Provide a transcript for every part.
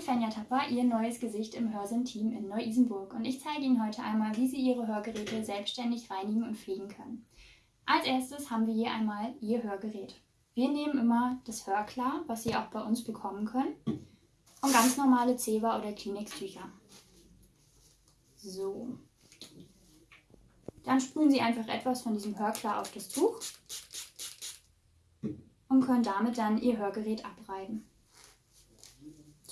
Fenja Tapper, Ihr neues Gesicht im Hörsin-Team in Neu-Isenburg und ich zeige Ihnen heute einmal, wie Sie Ihre Hörgeräte selbstständig reinigen und pflegen können. Als erstes haben wir hier einmal Ihr Hörgerät. Wir nehmen immer das Hörklar, was Sie auch bei uns bekommen können, und ganz normale Zewa- oder Kleenex-Tücher. So. Dann sprühen Sie einfach etwas von diesem Hörklar auf das Tuch und können damit dann Ihr Hörgerät abreiben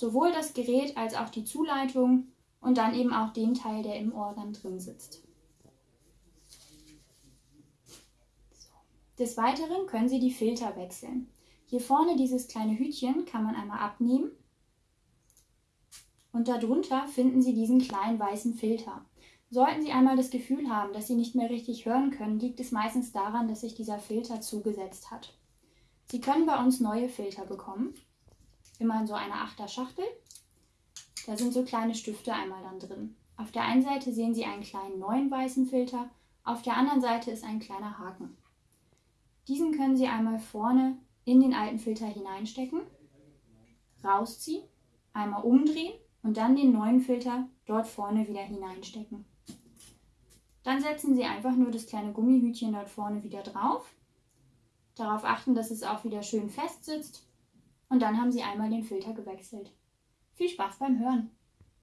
sowohl das Gerät als auch die Zuleitung und dann eben auch den Teil, der im Ohr dann drin sitzt. Des Weiteren können Sie die Filter wechseln. Hier vorne dieses kleine Hütchen kann man einmal abnehmen und darunter finden Sie diesen kleinen weißen Filter. Sollten Sie einmal das Gefühl haben, dass Sie nicht mehr richtig hören können, liegt es meistens daran, dass sich dieser Filter zugesetzt hat. Sie können bei uns neue Filter bekommen immer in so einer Achter Schachtel. Da sind so kleine Stifte einmal dann drin. Auf der einen Seite sehen Sie einen kleinen neuen weißen Filter, auf der anderen Seite ist ein kleiner Haken. Diesen können Sie einmal vorne in den alten Filter hineinstecken, rausziehen, einmal umdrehen und dann den neuen Filter dort vorne wieder hineinstecken. Dann setzen Sie einfach nur das kleine Gummihütchen dort vorne wieder drauf. Darauf achten, dass es auch wieder schön fest sitzt und dann haben Sie einmal den Filter gewechselt. Viel Spaß beim Hören!